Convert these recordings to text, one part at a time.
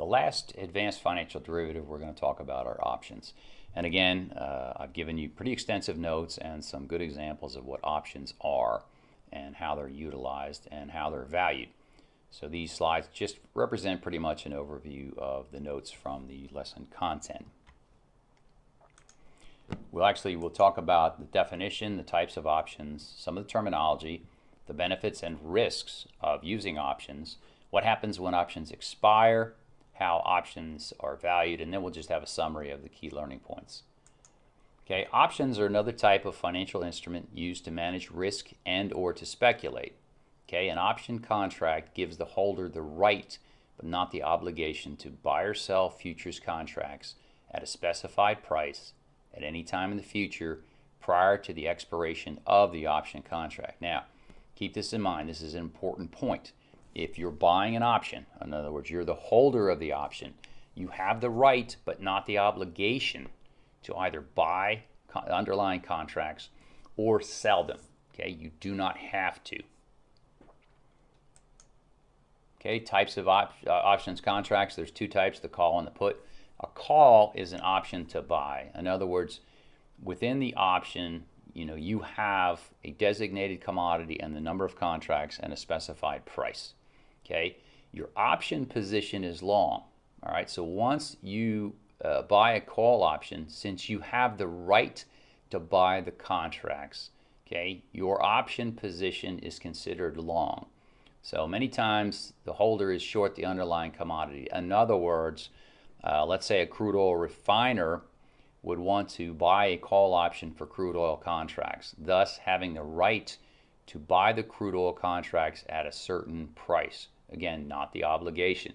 The last advanced financial derivative we're going to talk about are options. And again, uh, I've given you pretty extensive notes and some good examples of what options are and how they're utilized and how they're valued. So these slides just represent pretty much an overview of the notes from the lesson content. We'll actually we'll talk about the definition, the types of options, some of the terminology, the benefits and risks of using options, what happens when options expire, how options are valued, and then we'll just have a summary of the key learning points. Okay, options are another type of financial instrument used to manage risk and or to speculate. Okay, an option contract gives the holder the right but not the obligation to buy or sell futures contracts at a specified price at any time in the future prior to the expiration of the option contract. Now, keep this in mind. This is an important point. If you're buying an option, in other words, you're the holder of the option, you have the right but not the obligation to either buy underlying contracts or sell them. Okay, you do not have to. Okay, types of op uh, options contracts. There's two types, the call and the put. A call is an option to buy. In other words, within the option, you know, you have a designated commodity and the number of contracts and a specified price. Okay, your option position is long. All right, so once you uh, buy a call option, since you have the right to buy the contracts, okay, your option position is considered long. So many times the holder is short the underlying commodity. In other words, uh, let's say a crude oil refiner would want to buy a call option for crude oil contracts, thus having the right to buy the crude oil contracts at a certain price. Again, not the obligation.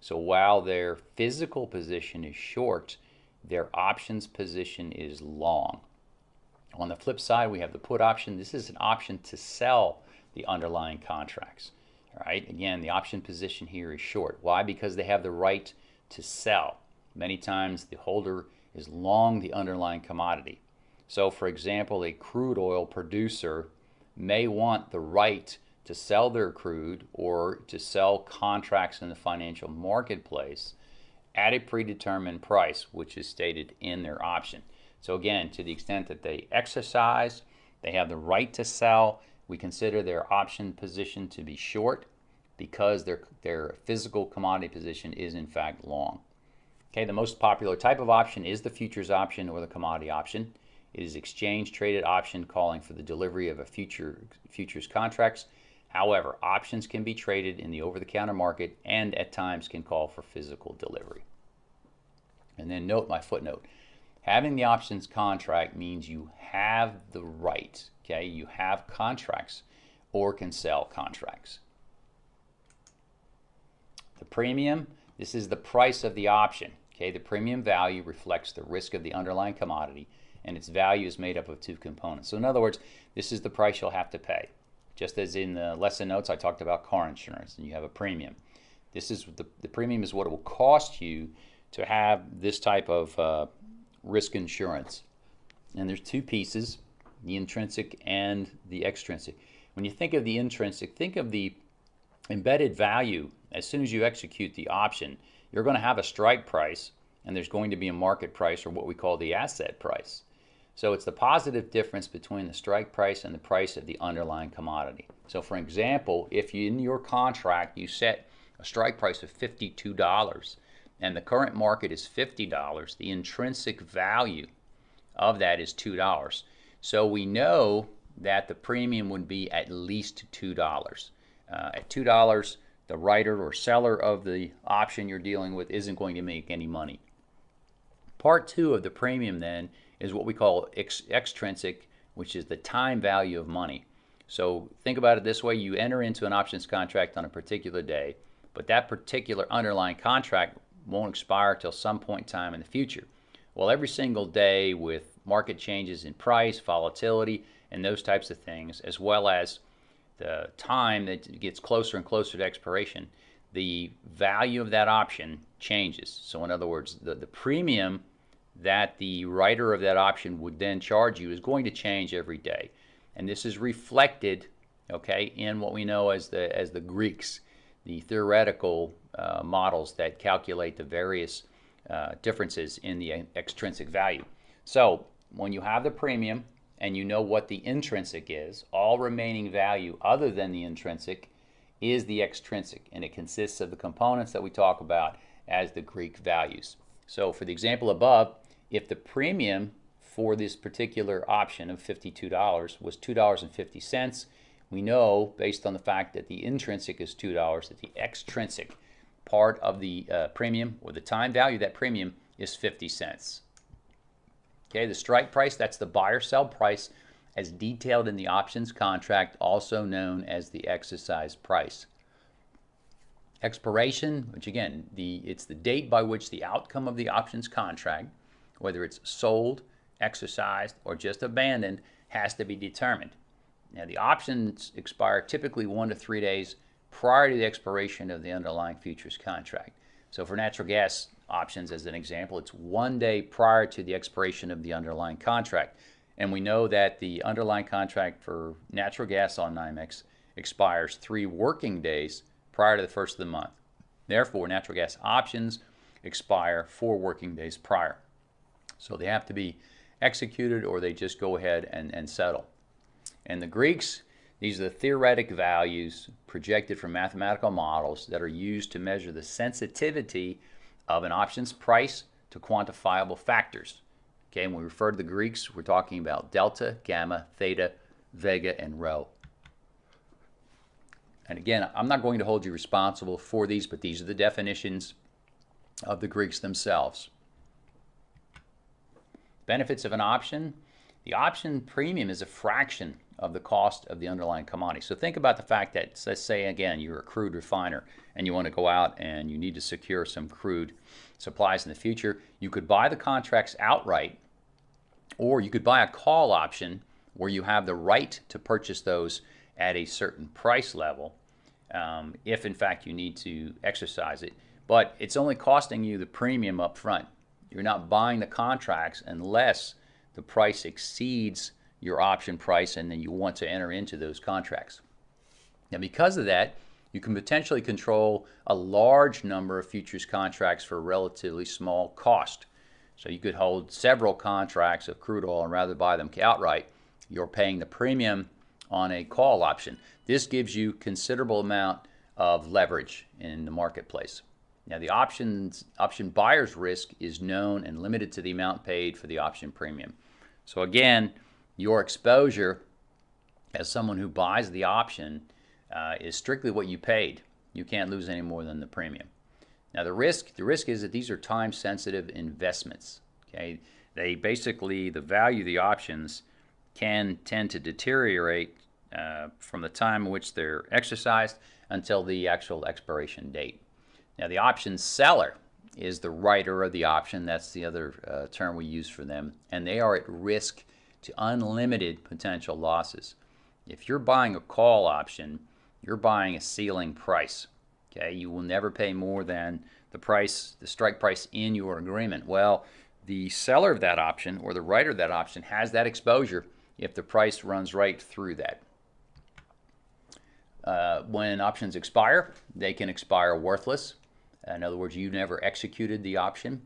So while their physical position is short, their options position is long. On the flip side, we have the put option. This is an option to sell the underlying contracts. All right, again, the option position here is short. Why? Because they have the right to sell. Many times the holder is long the underlying commodity. So for example, a crude oil producer may want the right to sell their crude or to sell contracts in the financial marketplace at a predetermined price, which is stated in their option. So again, to the extent that they exercise, they have the right to sell, we consider their option position to be short because their, their physical commodity position is in fact long. Okay, the most popular type of option is the futures option or the commodity option. It is exchange traded option calling for the delivery of a future futures contracts. However, options can be traded in the over-the-counter market and at times can call for physical delivery. And then note my footnote. Having the options contract means you have the right, okay? You have contracts or can sell contracts. The premium, this is the price of the option, okay? The premium value reflects the risk of the underlying commodity and its value is made up of two components. So in other words, this is the price you'll have to pay. Just as in the lesson notes, I talked about car insurance and you have a premium. This is the, the premium is what it will cost you to have this type of uh, risk insurance. And there's two pieces, the intrinsic and the extrinsic. When you think of the intrinsic, think of the embedded value. As soon as you execute the option, you're going to have a strike price and there's going to be a market price or what we call the asset price. So it's the positive difference between the strike price and the price of the underlying commodity. So for example, if you, in your contract you set a strike price of $52 and the current market is $50, the intrinsic value of that is $2. So we know that the premium would be at least $2. Uh, at $2, the writer or seller of the option you're dealing with isn't going to make any money. Part two of the premium then is what we call ex extrinsic, which is the time value of money. So think about it this way, you enter into an options contract on a particular day, but that particular underlying contract won't expire till some point in time in the future. Well, every single day with market changes in price, volatility, and those types of things, as well as the time that gets closer and closer to expiration, the value of that option changes. So in other words, the, the premium that the writer of that option would then charge you is going to change every day. And this is reflected, okay, in what we know as the, as the Greeks the theoretical uh, models that calculate the various uh, differences in the extrinsic value. So when you have the premium and you know what the intrinsic is, all remaining value other than the intrinsic is the extrinsic, and it consists of the components that we talk about as the Greek values. So for the example above, if the premium for this particular option of $52 was $2.50, we know, based on the fact that the intrinsic is $2, that the extrinsic part of the uh, premium or the time value of that premium is 50 cents. Okay, the strike price, that's the buyer sell price as detailed in the options contract, also known as the exercise price. Expiration, which again, the, it's the date by which the outcome of the options contract, whether it's sold, exercised, or just abandoned, has to be determined. Now, the options expire typically one to three days prior to the expiration of the underlying futures contract. So for natural gas options, as an example, it's one day prior to the expiration of the underlying contract. And we know that the underlying contract for natural gas on NYMEX expires three working days prior to the first of the month. Therefore, natural gas options expire four working days prior. So they have to be executed or they just go ahead and, and settle. And the Greeks, these are the theoretic values projected from mathematical models that are used to measure the sensitivity of an option's price to quantifiable factors. Okay, when we refer to the Greeks, we're talking about delta, gamma, theta, vega, and rho. And again, I'm not going to hold you responsible for these, but these are the definitions of the Greeks themselves. Benefits of an option. The option premium is a fraction of the cost of the underlying commodity. So think about the fact that, let's say again, you're a crude refiner and you want to go out and you need to secure some crude supplies in the future. You could buy the contracts outright or you could buy a call option where you have the right to purchase those at a certain price level um, if in fact you need to exercise it. But it's only costing you the premium up front. You're not buying the contracts unless the price exceeds your option price and then you want to enter into those contracts. Now because of that, you can potentially control a large number of futures contracts for relatively small cost. So you could hold several contracts of crude oil and rather buy them outright. You're paying the premium on a call option. This gives you considerable amount of leverage in the marketplace. Now the options option buyer's risk is known and limited to the amount paid for the option premium. So again, your exposure as someone who buys the option uh, is strictly what you paid. You can't lose any more than the premium. Now the risk, the risk is that these are time sensitive investments. Okay, they basically the value of the options can tend to deteriorate uh, from the time in which they're exercised until the actual expiration date. Now the option seller is the writer of the option. That's the other uh, term we use for them, and they are at risk to unlimited potential losses. If you're buying a call option, you're buying a ceiling price. Okay, you will never pay more than the price, the strike price in your agreement. Well, the seller of that option or the writer of that option has that exposure if the price runs right through that. Uh, when options expire, they can expire worthless. In other words, you never executed the option.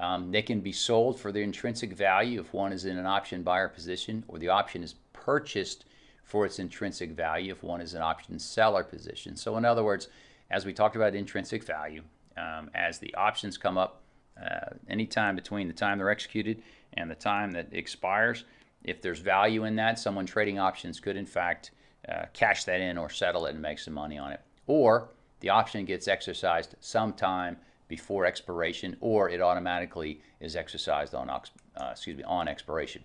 Um, they can be sold for their intrinsic value if one is in an option buyer position or the option is purchased for its intrinsic value if one is an option seller position. So in other words, as we talked about intrinsic value, um, as the options come up, uh, anytime between the time they're executed and the time that expires, if there's value in that, someone trading options could in fact uh, cash that in or settle it and make some money on it. Or the option gets exercised sometime before expiration or it automatically is exercised on, uh, excuse me, on expiration.